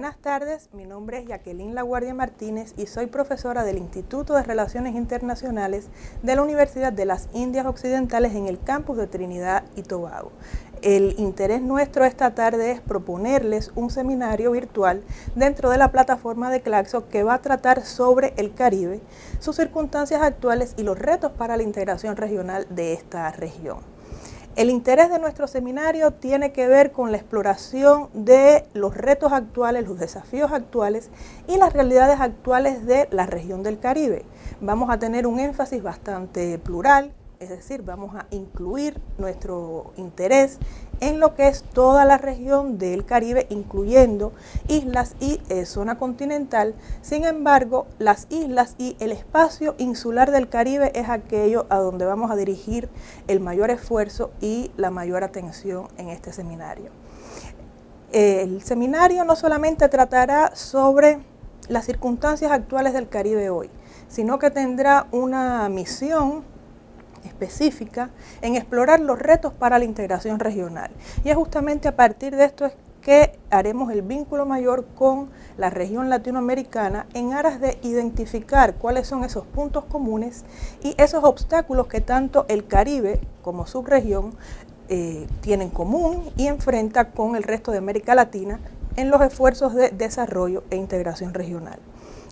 días, mi nombre es Jacqueline Laguardia Martínez y soy profesora del Instituto de Relaciones Internacionales de la Universidad de las Indias Occidentales en el campus de Trinidad y Tobago. El interés nuestro esta tarde es proponerles un seminario virtual dentro de la plataforma de Claxo que va a tratar sobre el Caribe, sus circunstancias actuales y los retos para la integración regional de esta región. El interés de nuestro seminario tiene que ver con la exploración de los retos actuales, los desafíos actuales y las realidades actuales de la región del Caribe. Vamos a tener un énfasis bastante plural, es decir, vamos a incluir nuestro interés en lo que es toda la región del Caribe, incluyendo islas y eh, zona continental. Sin embargo, las islas y el espacio insular del Caribe es aquello a donde vamos a dirigir el mayor esfuerzo y la mayor atención en este seminario. El seminario no solamente tratará sobre las circunstancias actuales del Caribe hoy, sino que tendrá una misión específica en explorar los retos para la integración regional. Y es justamente a partir de esto es que haremos el vínculo mayor con la región latinoamericana en aras de identificar cuáles son esos puntos comunes y esos obstáculos que tanto el Caribe como subregión eh, tienen común y enfrenta con el resto de América Latina en los esfuerzos de desarrollo e integración regional.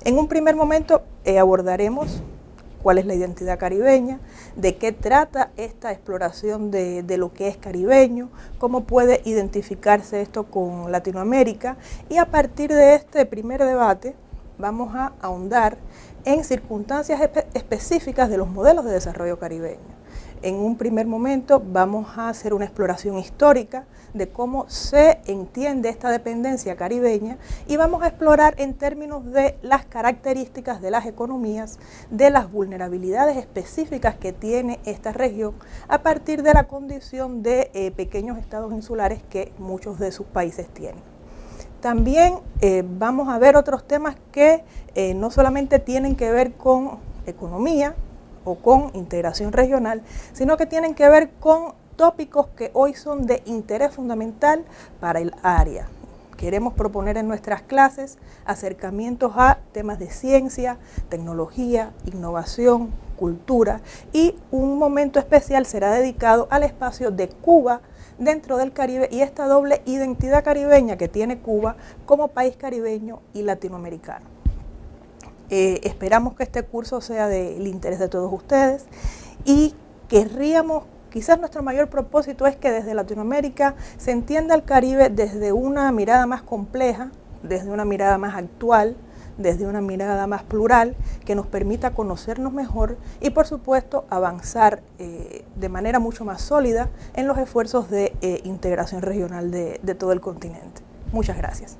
En un primer momento eh, abordaremos cuál es la identidad caribeña, de qué trata esta exploración de, lo que es caribeño, cómo puede identificarse esto con Latinoamérica y a partir de este primer debate vamos a ahondar en circunstancias específicas de los modelos de desarrollo caribeño. En un primer momento vamos a hacer una exploración histórica de cómo se entiende esta dependencia caribeña y vamos a explorar en términos de las características de las economías, de las vulnerabilidades específicas que tiene esta región a partir de la condición de eh, pequeños estados insulares que muchos de sus países tienen. También eh, vamos a ver otros temas que eh, no solamente tienen que ver con economía, o con integración regional, sino que tienen que ver con tópicos que hoy son de interés fundamental para el área. Queremos proponer en nuestras clases acercamientos a temas de ciencia, tecnología, innovación, cultura y un momento especial será dedicado al espacio de Cuba dentro del Caribe y esta doble identidad caribeña que tiene Cuba como país caribeño y latinoamericano. Eh, esperamos que este curso sea del interés de todos ustedes y querríamos, quizás nuestro mayor propósito es que desde Latinoamérica se entienda el Caribe desde una mirada más compleja, desde una mirada más actual, desde una mirada más plural que nos permita conocernos mejor y por supuesto avanzar eh, de manera mucho más sólida en los esfuerzos de eh, integración regional de todo el continente. Muchas gracias.